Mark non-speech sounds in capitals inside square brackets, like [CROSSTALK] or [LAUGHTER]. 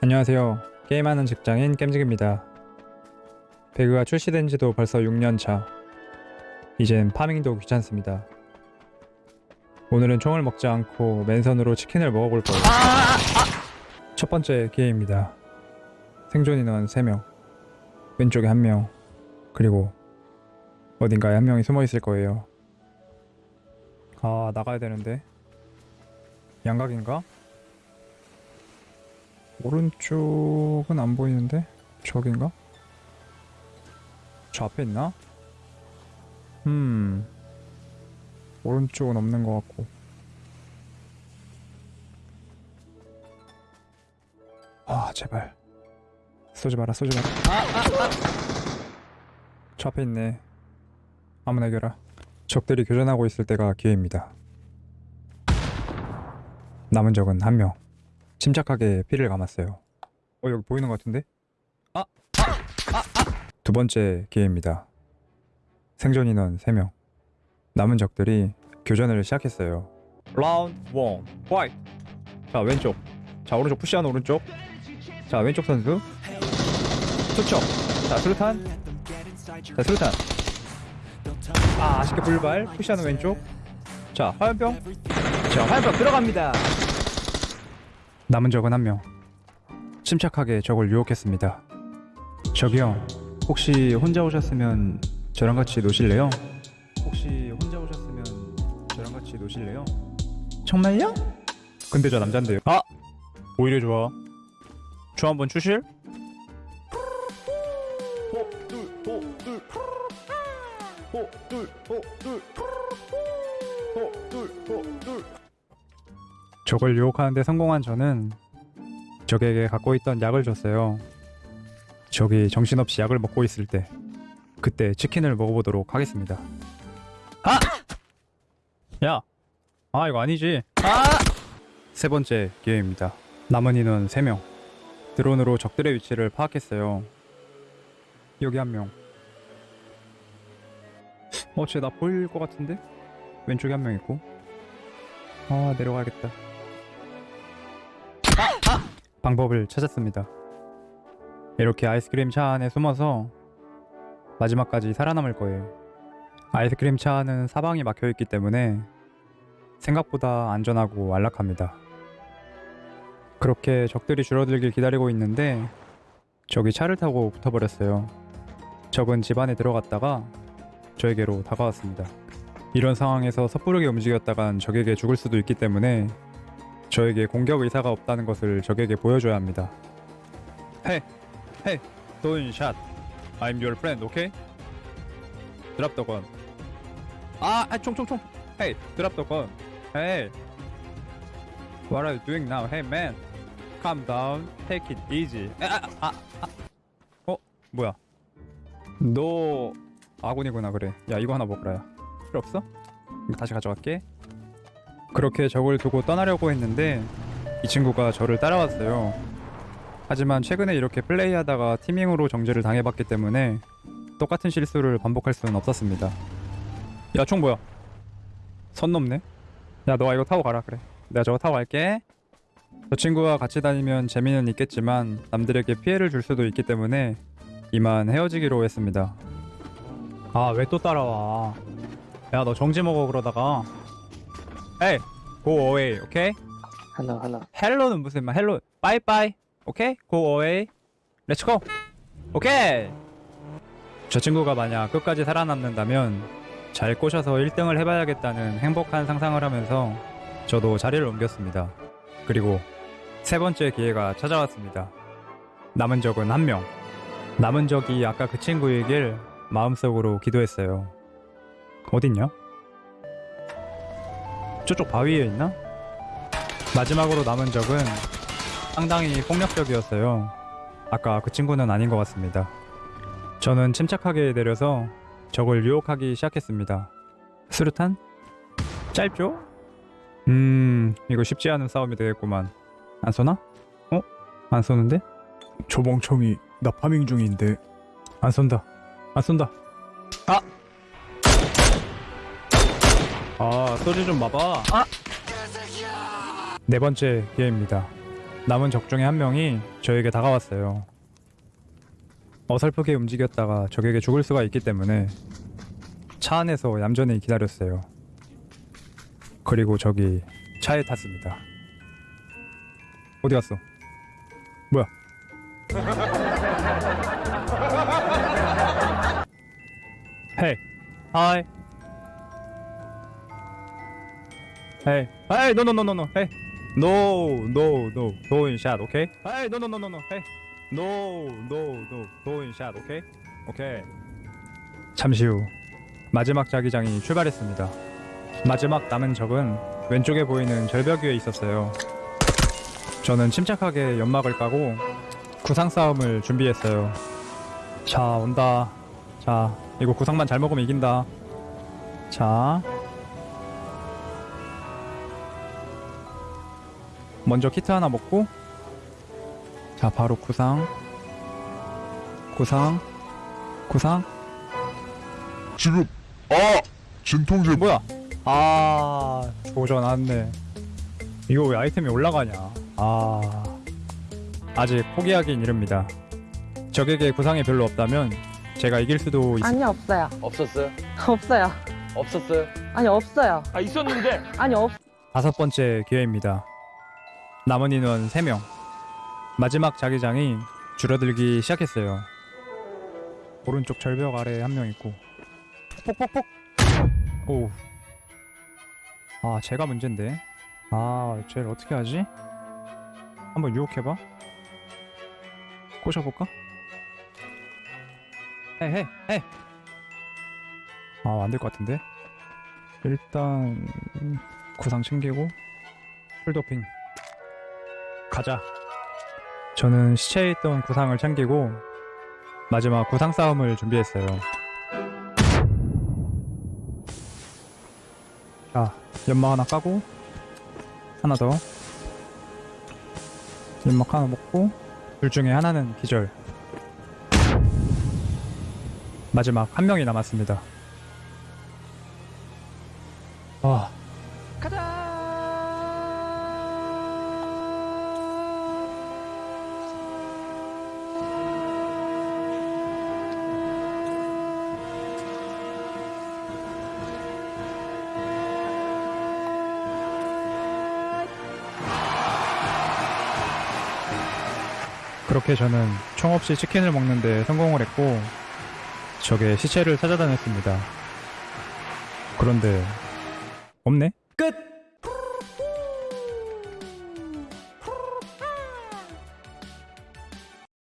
안녕하세요. 게임하는 직장인 겜직입니다. 배그가 출시된 지도 벌써 6년 차. 이젠 파밍도 귀찮습니다. 오늘은 총을 먹지 않고 맨손으로 치킨을 먹어볼 거예요. 첫 번째 기회입니다. 생존 인원 3명. 왼쪽에 1명. 그리고 어딘가에 한 명이 숨어 있을 거예요. 아, 나가야 되는데. 양각인가? 오른쪽은 안 보이는데? 저긴가? 저 앞에 있나? 음. 오른쪽은 없는 것 같고. 아, 제발. 쏘지 마라, 쏘지 마라. 저 앞에 있네. 아무나 이겨라. 적들이 교전하고 있을 때가 기회입니다. 남은 적은 한 명. 침착하게 피를 감았어요. 어 여기 보이는 것 같은데? 아, 아, 아, 아. 두 번째 기회입니다. 생존 인원 3명. 남은 적들이 교전을 시작했어요. 라운드 1 화이트. 자 왼쪽. 자 오른쪽 푸시하는 오른쪽. 자 왼쪽 선수. 투척. 자 수류탄. 자 수류탄. 아 아쉽게 불발. 푸시하는 왼쪽. 자 화염병. 자 화염병 들어갑니다. 남은 적은 한 명. 침착하게 적을 유혹했습니다. 저기요, 혹시 혼자 오셨으면 저랑 같이 노실래요? 혹시 혼자 오셨으면 저랑 같이 노실래요? 정말요? 근데 저 남잔데요. 아! 오히려 좋아. 저 한번 추실? 적을 유혹하는데 성공한 저는 적에게 갖고 있던 약을 줬어요. 적이 정신없이 약을 먹고 있을 때 그때 치킨을 먹어보도록 하겠습니다. 아! 야! 아 이거 아니지. 아! 세 번째 기회입니다. 남은 인원 3명. 드론으로 적들의 위치를 파악했어요. 여기 한 명. 어, 쟤 나 보일 것 같은데? 왼쪽에 한 명 있고. 아, 내려가야겠다. 방법을 찾았습니다. 이렇게 아이스크림 차 안에 숨어서 마지막까지 살아남을 거예요. 아이스크림 차 안은 사방이 막혀 있기 때문에 생각보다 안전하고 안락합니다. 그렇게 적들이 줄어들길 기다리고 있는데 적이 차를 타고 붙어버렸어요. 적은 집 안에 들어갔다가 저에게로 다가왔습니다. 이런 상황에서 섣부르게 움직였다간 적에게 죽을 수도 있기 때문에 저에게 공격 의사가 없다는 것을 적에게 보여줘야 합니다. Hey, hey, don't shot. I'm your friend, okay? Drop the gun. 아, 아, 총, 총, 총. Hey, drop the gun. Hey. What are you doing now? Hey, man. Calm down. Take it easy. 아, 아, 아. 어, 뭐야? 너 아군이구나 그래. 야, 이거 하나 먹으라. 필요 없어? 다시 가져갈게. 그렇게 적을 두고 떠나려고 했는데 이 친구가 저를 따라왔어요. 하지만 최근에 이렇게 플레이하다가 티밍으로 정지를 당해봤기 때문에 똑같은 실수를 반복할 수는 없었습니다. 야 총 뭐야? 선 넘네? 야 너가 이거 타고 가라 그래. 내가 저거 타고 갈게. 저 친구와 같이 다니면 재미는 있겠지만 남들에게 피해를 줄 수도 있기 때문에 이만 헤어지기로 했습니다. 아 왜 또 따라와? 야 너 정지 먹어 그러다가 에이 go away okay? 하나 하나. Hello는 무슨 말? Hello bye bye okay? go away let's go okay! 저 친구가 만약 끝까지 살아남는다면 잘 꼬셔서 1등을 해봐야겠다는 행복한 상상을 하면서 저도 자리를 옮겼습니다. 그리고 세 번째 기회가 찾아왔습니다. 남은 적은 한 명. 남은 적이 아까 그 친구이길 마음속으로 기도했어요. 어딨냐? 저쪽 바위에 있나? 마지막으로 남은 적은 상당히 폭력적이었어요. 아까 그 친구는 아닌 것 같습니다. 저는 침착하게 내려서 적을 유혹하기 시작했습니다. 수류탄? 짧죠? 음, 이거 쉽지 않은 싸움이 되겠구만. 안 쏘나? 어? 안 쏘는데? 저 멍청이 나 파밍 중인데 안 쏜다. 안 쏜다. 아! 아, 소리 좀 마봐. 아! 네 번째 기회입니다. 남은 적 중에 한 명이 저에게 다가왔어요. 어설프게 움직였다가 적에게 죽을 수가 있기 때문에 차 안에서 얌전히 기다렸어요. 그리고 저기 차에 탔습니다. 어디 갔어? 뭐야? [LAUGHS] 헤이, 하이. 헤이, 헤이, no no no no no, 헤이. No, no, no, go in shot, okay? Hey, no, no, no, no, no, hey. No, no, no, go in shot, okay? Okay. 잠시 후 마지막 자기장이 출발했습니다. 마지막 남은 적은 왼쪽에 보이는 절벽 위에 있었어요. 저는 침착하게 연막을 까고 구상 싸움을 준비했어요. 자, 온다. 자, 이거 구상만 잘 먹으면 이긴다. 자, 먼저 키트 하나 먹고 자 바로 구상 구상 구상 지금 아 진통제 뭐야 아 조져 나왔네 이거 왜 아이템이 올라가냐 아 아직 포기하긴 이릅니다 적에게 구상이 별로 없다면 제가 이길 수도 있... 아니 없어요. 없었어요? [LAUGHS] 없어요. 없었어요? 아니 없어요. 아 있었는데 아니 없. 다섯 번째 기회입니다 남은 인원 3명. 마지막 자기장이 줄어들기 시작했어요. 오른쪽 절벽 아래에 한 명 있고. 폭폭폭폭! 오우. 아 제가 문제인데. 아 쟤를 어떻게 하지? 한번 유혹해봐. 꼬셔볼까? 헤이 헤이 아 안 될 것 같은데? 일단 구상 챙기고 풀도핑 가자. 저는 시체에 있던 구상을 챙기고 마지막 구상 싸움을 준비했어요. 자 연막 하나 까고 하나 더. 연막 하나 먹고 둘 중에 하나는 기절. 마지막 한 명이 남았습니다. 아 그렇게 저는 총 없이 치킨을 먹는데 성공을 했고 적의 시체를 찾아다녔습니다. 그런데 없네?